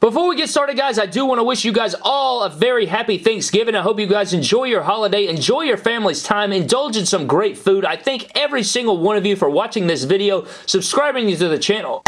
Before we get started, guys, I do want to wish you guys all a very happy Thanksgiving. I hope you guys enjoy your holiday, enjoy your family's time, indulge in some great food. I thank every single one of you for watching this video, subscribing to the channel.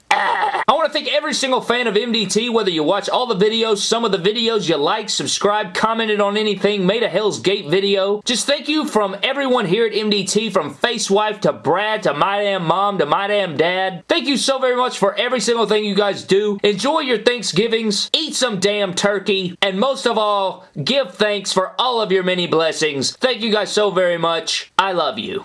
I want to thank every single fan of MDT, whether you watch all the videos, some of the videos you like, subscribed, commented on anything, made a Hell's Gate video. Just thank you from everyone here at MDT, from Facewife to Brad to My Damn Mom to My Damn Dad. Thank you so very much for every single thing you guys do. Enjoy your Thanksgivings, eat some damn turkey, and most of all, give thanks for all of your many blessings. Thank you guys so very much. I love you.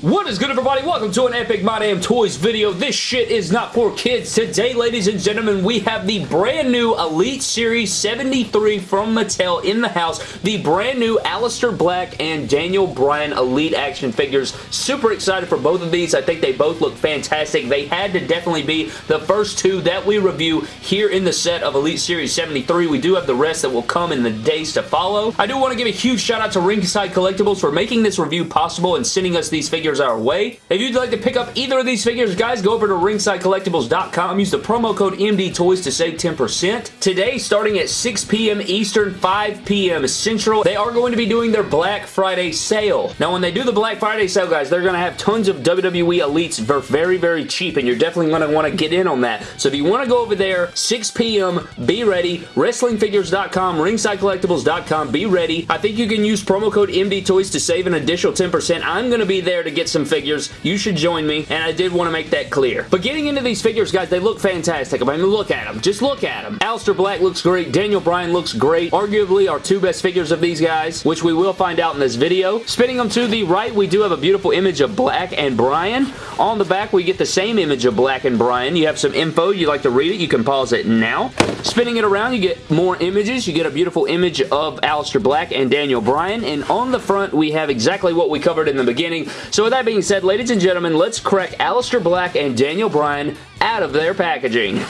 What is good everybody? Welcome to an Epic My Damn Toys video. This shit is not for kids. Today, ladies and gentlemen, we have the brand new Elite Series 73 from Mattel in the house. The brand new Aleister Black and Daniel Bryan Elite action figures. Super excited for both of these. I think they both look fantastic. They had to definitely be the first two that we review here in the set of Elite Series 73. We do have the rest that will come in the days to follow. I do want to give a huge shout out to Ringside Collectibles for making this review possible and sending us these figures figures our way. If you'd like to pick up either of these figures, guys, go over to ringsidecollectibles.com. Use the promo code MDTOYS to save 10%. Today, starting at 6 p.m. Eastern, 5 p.m. Central, they are going to be doing their Black Friday sale. Now, when they do the Black Friday sale, guys, they're going to have tons of WWE Elites for very, very cheap, and you're definitely going to want to get in on that. So if you want to go over there, 6 p.m., be ready. WrestlingFigures.com, RingsideCollectibles.com, be ready. I think you can use promo code MDTOYS to save an additional 10%. I'm going to be there to get get some figures, you should join me, and I did want to make that clear. But getting into these figures, guys, they look fantastic. I mean, look at them. Just look at them. Aleister Black looks great. Daniel Bryan looks great. Arguably our two best figures of these guys, which we will find out in this video. Spinning them to the right, we do have a beautiful image of Black and Bryan. On the back, we get the same image of Black and Bryan. You have some info. You like to read it, you can pause it now. Spinning it around, you get more images. You get a beautiful image of Aleister Black and Daniel Bryan. And on the front, we have exactly what we covered in the beginning. So with that being said, ladies and gentlemen, let's crack Aleister Black and Daniel Bryan out of their packaging.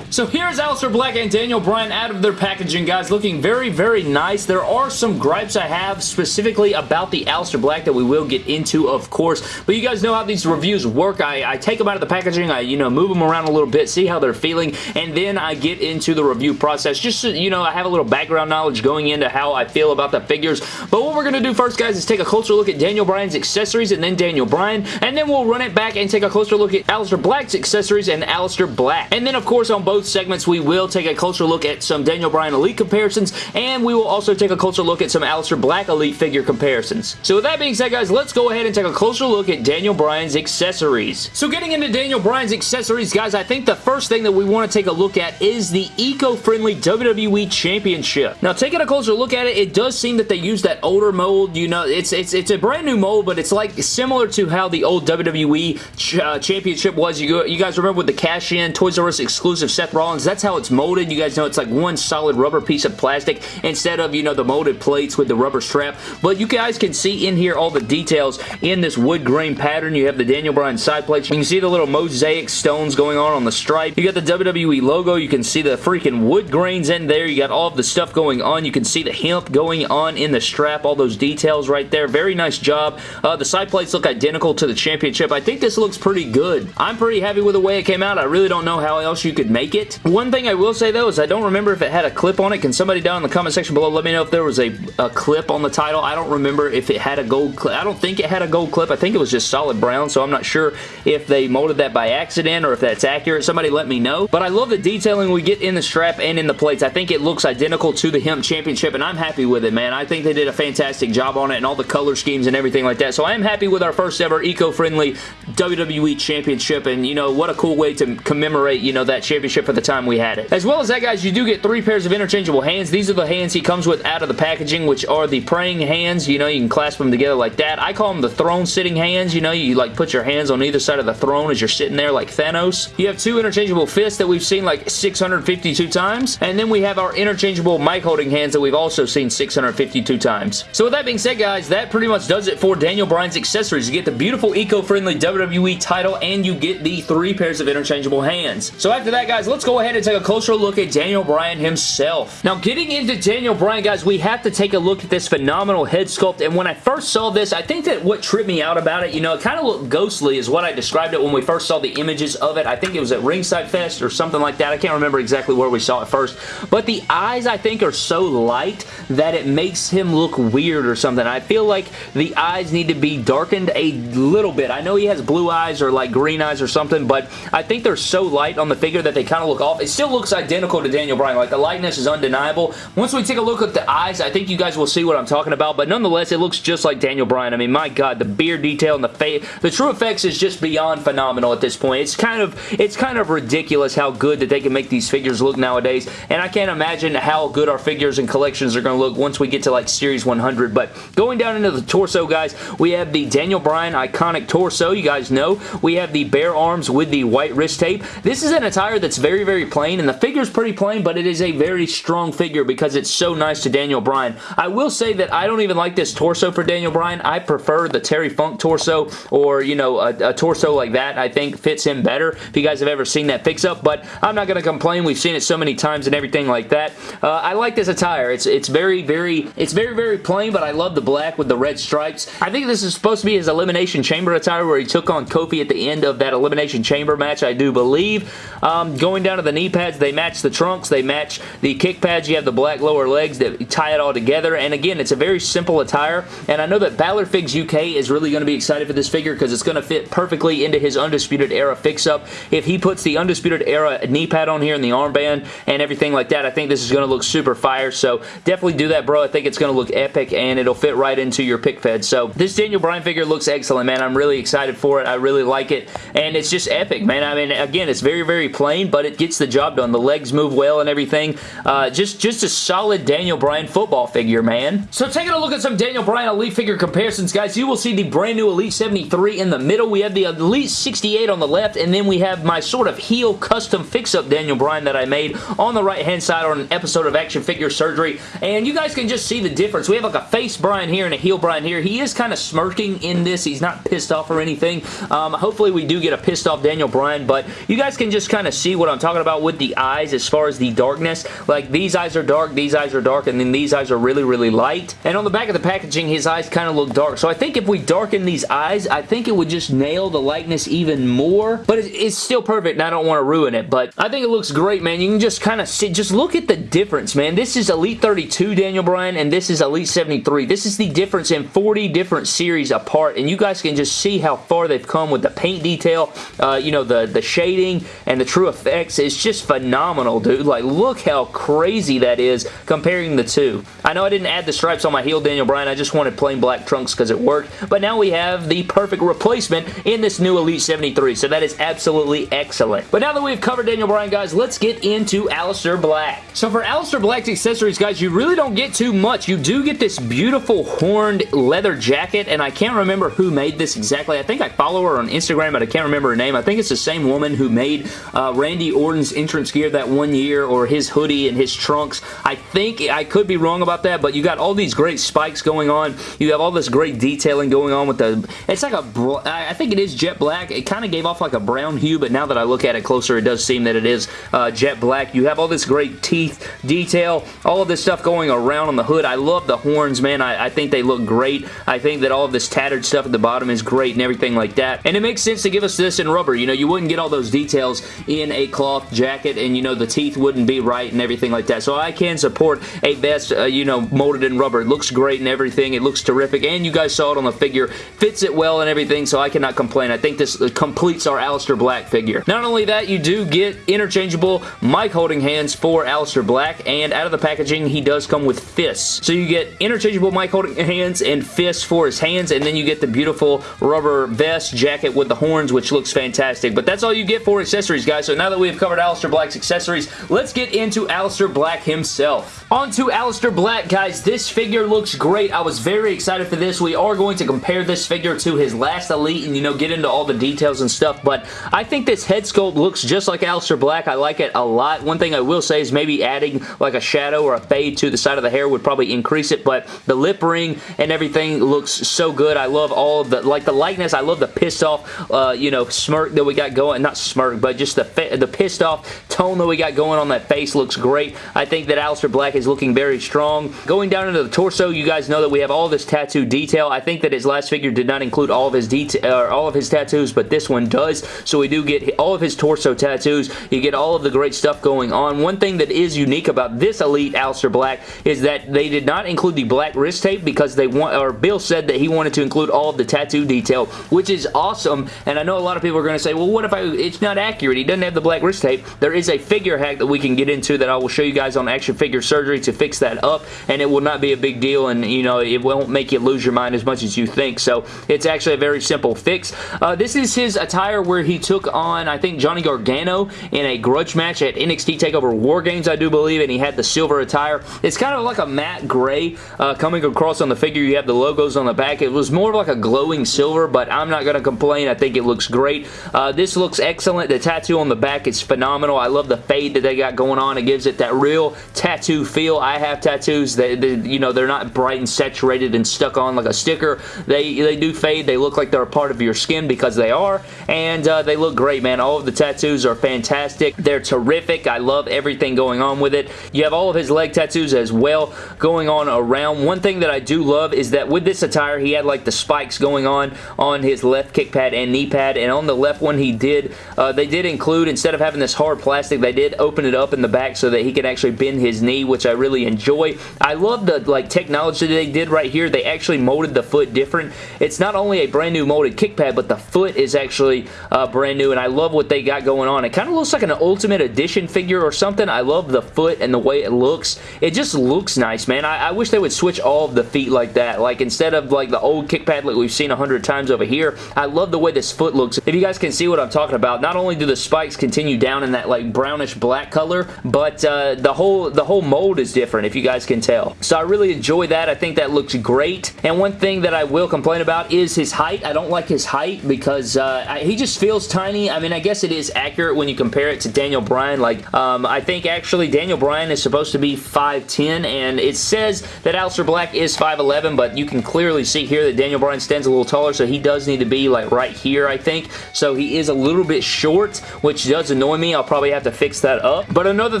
So here's Aleister Black and Daniel Bryan out of their packaging, guys, looking very, very nice. There are some gripes I have specifically about the Aleister Black that we will get into, of course, but you guys know how these reviews work. I, I take them out of the packaging, I, you know, move them around a little bit, see how they're feeling, and then I get into the review process. Just so, you know, I have a little background knowledge going into how I feel about the figures, but what we're going to do first, guys, is take a closer look at Daniel Bryan's accessories and then Daniel Bryan, and then we'll run it back and take a closer look at Aleister Black's accessories and Aleister Black. And then, of course, on both both segments, we will take a closer look at some Daniel Bryan Elite comparisons, and we will also take a closer look at some Aleister Black Elite figure comparisons. So with that being said, guys, let's go ahead and take a closer look at Daniel Bryan's accessories. So getting into Daniel Bryan's accessories, guys, I think the first thing that we want to take a look at is the eco-friendly WWE Championship. Now, taking a closer look at it, it does seem that they use that older mold. You know, it's it's it's a brand new mold, but it's like similar to how the old WWE ch uh, Championship was. You, you guys remember with the cash-in Toys R Us exclusive Seth Rollins. That's how it's molded. You guys know it's like one solid rubber piece of plastic instead of, you know, the molded plates with the rubber strap. But you guys can see in here all the details in this wood grain pattern. You have the Daniel Bryan side plates. You can see the little mosaic stones going on on the stripe. You got the WWE logo. You can see the freaking wood grains in there. You got all of the stuff going on. You can see the hemp going on in the strap. All those details right there. Very nice job. Uh, the side plates look identical to the championship. I think this looks pretty good. I'm pretty happy with the way it came out. I really don't know how else you could make it it. One thing I will say though is I don't remember if it had a clip on it. Can somebody down in the comment section below let me know if there was a, a clip on the title. I don't remember if it had a gold clip. I don't think it had a gold clip. I think it was just solid brown, so I'm not sure if they molded that by accident or if that's accurate. Somebody let me know. But I love the detailing we get in the strap and in the plates. I think it looks identical to the Hemp Championship, and I'm happy with it, man. I think they did a fantastic job on it and all the color schemes and everything like that. So I am happy with our first ever eco-friendly WWE Championship, and, you know, what a cool way to commemorate, you know, that championship for the time we had it. As well as that, guys, you do get three pairs of interchangeable hands. These are the hands he comes with out of the packaging, which are the praying hands. You know, you can clasp them together like that. I call them the throne sitting hands. You know, you like put your hands on either side of the throne as you're sitting there like Thanos. You have two interchangeable fists that we've seen like 652 times. And then we have our interchangeable mic holding hands that we've also seen 652 times. So with that being said, guys, that pretty much does it for Daniel Bryan's accessories. You get the beautiful eco-friendly WWE WWE title, and you get the three pairs of interchangeable hands. So after that, guys, let's go ahead and take a closer look at Daniel Bryan himself. Now, getting into Daniel Bryan, guys, we have to take a look at this phenomenal head sculpt, and when I first saw this, I think that what tripped me out about it, you know, it kind of looked ghostly is what I described it when we first saw the images of it. I think it was at Ringside Fest or something like that. I can't remember exactly where we saw it first, but the eyes, I think, are so light that it makes him look weird or something. I feel like the eyes need to be darkened a little bit. I know he has blue eyes or like green eyes or something, but I think they're so light on the figure that they kind of look off. It still looks identical to Daniel Bryan. Like the lightness is undeniable. Once we take a look at the eyes, I think you guys will see what I'm talking about, but nonetheless, it looks just like Daniel Bryan. I mean, my God, the beard detail and the face, the True Effects is just beyond phenomenal at this point. It's kind of, it's kind of ridiculous how good that they can make these figures look nowadays, and I can't imagine how good our figures and collections are going to look once we get to like Series 100, but going down into the torso, guys, we have the Daniel Bryan iconic torso. You guys know. We have the bare arms with the white wrist tape. This is an attire that's very, very plain, and the figure is pretty plain, but it is a very strong figure because it's so nice to Daniel Bryan. I will say that I don't even like this torso for Daniel Bryan. I prefer the Terry Funk torso or, you know, a, a torso like that I think fits him better if you guys have ever seen that fix-up, but I'm not going to complain. We've seen it so many times and everything like that. Uh, I like this attire. It's it's very, very, it's very, very plain, but I love the black with the red stripes. I think this is supposed to be his Elimination Chamber attire where he took on Kofi at the end of that Elimination Chamber match, I do believe. Um, going down to the knee pads, they match the trunks, they match the kick pads. You have the black lower legs that tie it all together, and again, it's a very simple attire, and I know that Balor Figs UK is really going to be excited for this figure because it's going to fit perfectly into his Undisputed Era fix-up. If he puts the Undisputed Era knee pad on here and the armband and everything like that, I think this is going to look super fire, so definitely do that, bro. I think it's going to look epic, and it'll fit right into your fig fed, so this Daniel Bryan figure looks excellent, man. I'm really excited for it. I really like it, and it's just epic, man. I mean, again, it's very, very plain, but it gets the job done. The legs move well and everything. Uh, just, just a solid Daniel Bryan football figure, man. So taking a look at some Daniel Bryan Elite figure comparisons, guys, you will see the brand new Elite 73 in the middle. We have the Elite 68 on the left, and then we have my sort of heel custom fix-up Daniel Bryan that I made on the right-hand side on an episode of Action Figure Surgery, and you guys can just see the difference. We have like a face Bryan here and a heel Bryan here. He is kind of smirking in this. He's not pissed off or anything. Um, hopefully we do get a pissed off Daniel Bryan, but you guys can just kind of see what I'm talking about with the eyes as far as the darkness. Like these eyes are dark, these eyes are dark, and then these eyes are really, really light. And on the back of the packaging, his eyes kind of look dark. So I think if we darken these eyes, I think it would just nail the likeness even more. But it's still perfect, and I don't want to ruin it. But I think it looks great, man. You can just kind of see, just look at the difference, man. This is Elite 32 Daniel Bryan, and this is Elite 73. This is the difference in 40 different series apart, and you guys can just see how far they've come with the paint detail, uh, you know, the, the shading and the true effects. It's just phenomenal, dude. Like, look how crazy that is comparing the two. I know I didn't add the stripes on my heel Daniel Bryan. I just wanted plain black trunks because it worked, but now we have the perfect replacement in this new Elite 73, so that is absolutely excellent. But now that we've covered Daniel Bryan, guys, let's get into Aleister Black. So for Aleister Black's accessories, guys, you really don't get too much. You do get this beautiful horned leather jacket, and I can't remember who made this exactly. I think I follow her on Instagram, but I can't remember her name. I think it's the same woman who made uh, Randy Orton's entrance gear that one year, or his hoodie and his trunks. I think, I could be wrong about that, but you got all these great spikes going on. You have all this great detailing going on with the, it's like a, I think it is jet black. It kind of gave off like a brown hue, but now that I look at it closer, it does seem that it is uh, jet black. You have all this great teeth detail, all of this stuff going around on the hood. I love the horns, man. I, I think they look great. I think that all of this tattered stuff at the bottom is great and everything like that. And it makes sense to give us this in rubber. You know, you wouldn't get all those details in a cloth jacket and, you know, the teeth wouldn't be right and everything like that. So I can support a vest, uh, you know, molded in rubber. It looks great and everything. It looks terrific. And you guys saw it on the figure. Fits it well and everything, so I cannot complain. I think this completes our Aleister Black figure. Not only that, you do get interchangeable mic holding hands for Aleister Black, and out of the packaging, he does come with fists. So you get interchangeable mic holding hands and fists for his hands, and then you get the beautiful rubber vest jacket with the horns, which looks fantastic. But that's all you get for accessories, guys. So now that we've covered Aleister Black's accessories, let's get into Aleister Black himself. On to Aleister Black, guys. This figure looks great. I was very excited for this. We are going to compare this figure to his last Elite and, you know, get into all the details and stuff, but I think this head sculpt looks just like Aleister Black. I like it a lot. One thing I will say is maybe adding like a shadow or a fade to the side of the hair would probably increase it, but the lip ring and everything looks so good. I love all of the, like the likeness. I love the pissed off, uh, you know, smirk that we got going. Not smirk, but just the, the pissed off tone that we got going on that face looks great. I think that Aleister Black is looking very strong. Going down into the torso, you guys know that we have all this tattoo detail. I think that his last figure did not include all of his detail, uh, all of his tattoos, but this one does. So we do get all of his torso tattoos. You get all of the great stuff going on. One thing that is unique about this Elite Aleister Black is that they did not include the black wrist tape because they want, or Bill said that he wanted to include all of the tattoo detail, which is awesome. And I know a lot of people are going to say, well, what if I, it's not accurate? He doesn't have the black wrist tape. There is a figure hack that we can get into that I will show you guys on action figure surgery to fix that up, and it will not be a big deal, and you know, it won't make you lose your mind as much as you think. So it's actually a very simple fix. Uh, this is his attire where he took on, I think, Johnny Gargano in a grudge match at NXT TakeOver War Games, I do believe, and he had the silver attire. It's kind of like a matte gray uh, coming across on the figure. You have the logos on the back. It was more like a glowing silver, but I'm not going to complain. I think it looks great. Uh, this looks excellent. The tattoo on the back is phenomenal. I love the fade that they got going on. It gives it that real tattoo feel. I have tattoos that, you know, they're not bright and saturated and stuck on like a sticker. They, they do fade. They look like they're a part of your skin because they are, and uh, they look great, man. All of the tattoos are fantastic. They're terrific. I love everything going on with it. You have all of his leg tattoos as well going on around. One thing that I do love is that with this attire, he had like the spikes going on on his left kick pad and knee pad, and on the left one he did, uh, they did include, instead of having this hard plastic, they did open it up in the back so that he could actually bend his knee, which I really enjoy. I love the like technology they did right here. They actually molded the foot different. It's not only a brand new molded kick pad, but the foot is actually uh, brand new, and I love what they got going on. It kind of looks like an Ultimate Edition figure or something. I love the foot and the way it looks. It just looks nice, man. I, I wish they would switch all of the feet like that. Like, instead of like the old kick pad like we've seen a hundred times over here, I love the way this foot looks. If you guys can see what I'm talking about, not only do the spikes continue down in that like brownish black color, but uh, the whole the whole mold is different, if you guys can tell. So I really enjoy that. I think that looks great. And one thing that I will complain about is his height. I don't like his height because uh, I, he just feels tiny. I mean, I guess it is accurate when you compare it to Daniel Bryan. Like, um, I think actually Daniel Bryan is supposed to be 5'10", and it says that Aleister Black is 5'11", but you can clearly see here that Daniel Bryan stands a little taller, so he does need to be like right here, I think. So he is a little bit short, which does annoy me. I'll probably have to fix that up. But another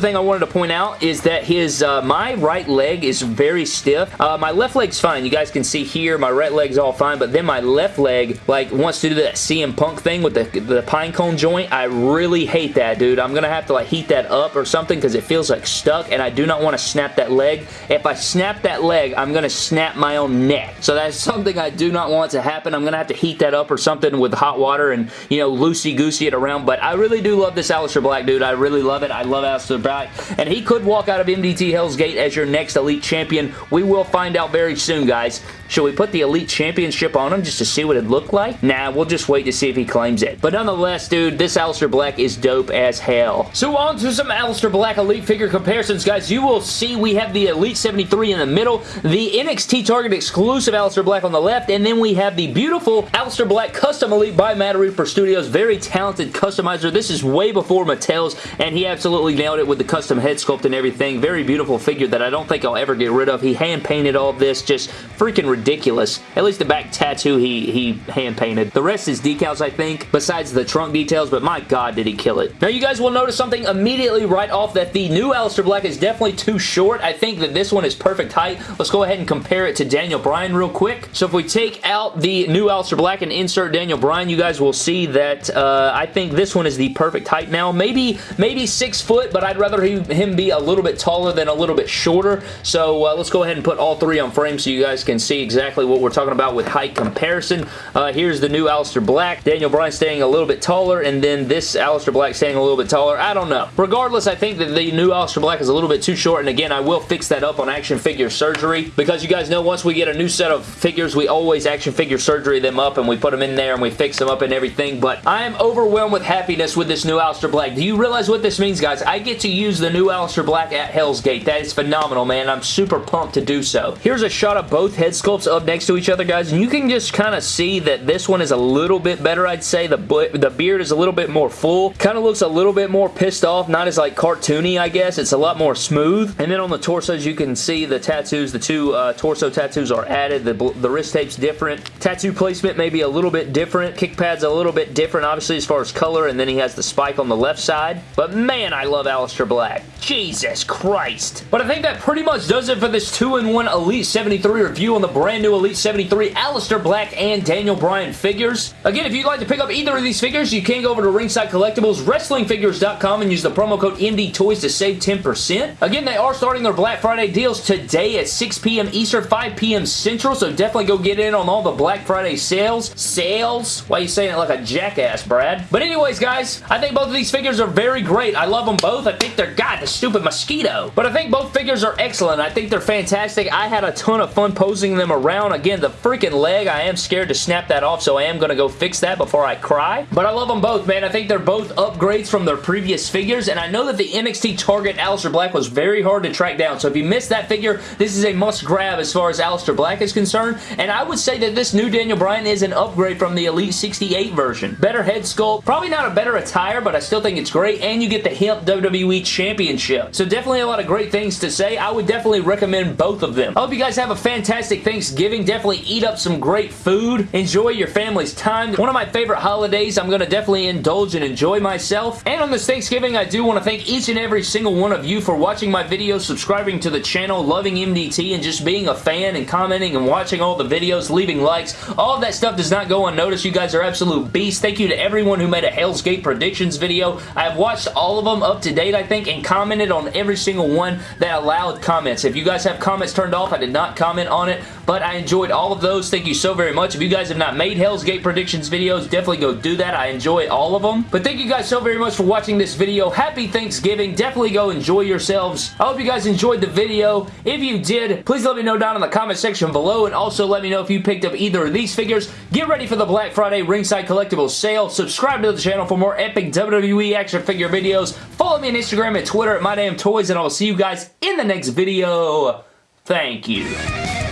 thing I wanted to point out is that his uh, my right leg is very stiff. Uh, my left leg's fine. You guys can see here, my right leg's all fine, but then my left leg like wants to do that CM Punk thing with the, the pine cone joint. I really hate that, dude. I'm going to have to like heat that up or something because it feels like stuck and I do not want to snap that leg. If I snap that leg, I'm going to snap my own neck. So that's something I do not want to happen. I'm going to have to heat that up or something with hot water and, you know, loosey-goosey it around. But I really do love this Aleister Black, dude. I really love it. I love Aleister Black. And he could walk out of MDT Hell's Gate as your next Elite Champion. We will find out very soon, guys. Should we put the Elite Championship on him just to see what it looked like? Nah, we'll just wait to see if he claims it. But nonetheless, dude, this Aleister Black is dope as hell. So on to some Aleister Black Elite figure comparisons, guys. You will see we have the Elite 73 in the middle, the NXT Target exclusive Aleister Black on the left, and then we have the beautiful Aleister Black Custom Elite by Matt Reaper Studios. Very talented customizer. This is way before Mattel's, and he absolutely nailed it with the custom head sculpt and everything. Very beautiful figure that I don't think I'll ever get rid of. He hand-painted all of this. Just freaking ridiculous. At least the back tattoo he, he hand-painted. The rest is decals, I think, besides the trunk details, but my god, did he kill it. Now, you guys will notice something immediately right off that the new Aleister Black is definitely too short. I think that this one is perfect height. Let's go ahead and compare it to Daniel Bryan real quick. So if we take out the new Aleister Black and insert Daniel Bryan, you guys will see that uh, I think this one is the perfect height now. Maybe maybe six foot, but I'd rather he, him be a little bit taller than a little bit shorter. So uh, let's go ahead and put all three on frame so you guys can see exactly what we're talking about with height comparison. Uh, here's the new Aleister Black. Daniel Bryan staying a little bit taller, and then this Aleister Black staying a little bit taller. I don't know. Regardless, I think that the new Aleister Black is a little bit too short, and again, I will fix that up on action figure surgery because you guys know once we get a new set of figures, we always action figure surgery them up, and we put them in there, and we fix them up and everything, but I am overwhelmed with happiness with this new Aleister Black. Do you realize what this means, guys? I get to use the new Aleister Black at Hell's Gate. That is phenomenal, man. I'm super pumped to do so. Here's a shot of both head sculpts up next to each other, guys, and you can just kind of see that this one is a little bit better, I'd say. The, the beard is a little bit more full. Kind of looks a little bit more pissed off, not as like cartoony, I guess. It's a lot more smooth. And then on the torsos, you can see the tattoos, the two uh, torso tattoos are added. The, the wrist tape's different. Tattoo placement maybe a little little bit different. Kick pad's a little bit different, obviously, as far as color, and then he has the spike on the left side. But man, I love Aleister Black. Jesus Christ. But I think that pretty much does it for this 2-in-1 Elite 73 review on the brand new Elite 73 Aleister Black and Daniel Bryan figures. Again, if you'd like to pick up either of these figures, you can go over to Ringside Collectibles, WrestlingFigures.com, and use the promo code MDTOYS to save 10%. Again, they are starting their Black Friday deals today at 6 p.m. Eastern, 5 p.m. Central, so definitely go get in on all the Black Friday sales. Sales? Why are you saying it like a jackass, Brad? But anyways, guys, I think both of these figures are very great. I love them both. I think they're, God, the stupid mosquito. But I think both figures are excellent. I think they're fantastic. I had a ton of fun posing them around. Again, the freaking leg, I am scared to snap that off, so I am going to go fix that before I cry. But I love them both, man. I think they're both upgrades from their previous figures, and I know that the NXT Target Aleister Black was very hard to track down, so if you missed that figure, this is a must grab as far as Aleister Black is concerned, and I would say that this new Daniel Bryan is an upgrade from the Elite 68 version. Better head sculpt, probably not a better attire, but I still think it's great, and you get the hemp WWE Championship. So definitely a lot of great things to say. I would definitely recommend both of them. I hope you guys have a fantastic Thanksgiving. Definitely eat up some great food. Enjoy your family's time. One of my favorite holidays. I'm going to definitely indulge and enjoy myself. And on this Thanksgiving, I do want to thank each and every single one of you for watching my videos, subscribing to the channel, loving MDT, and just being a fan and commenting and watching all the videos, leaving likes. All that stuff does not go unnoticed. You guys are absolute beasts. Thank you to everyone who made a Hell's Gate predictions video. I have watched all of them up to date, I think, and commented on every single one that allowed comments. If you guys have comments turned off, I did not comment on it, but I enjoyed all of those. Thank you so very much. If you guys have not made Hell's Gate predictions videos, definitely go do that. I enjoy all of them. But thank you guys so very much for watching this video. Happy Thanksgiving. Definitely go enjoy yourselves. I hope you guys enjoyed the video. If you did, please let me know down in the comment section below and also let me know if you picked up either of these figures. Get ready for the Black Friday Ringside Collectibles sale. Subscribe to the channel for more epic WWE action figure videos. Follow me on Instagram and Twitter at MyDamnToys and I will see you guys in the next video. Thank you.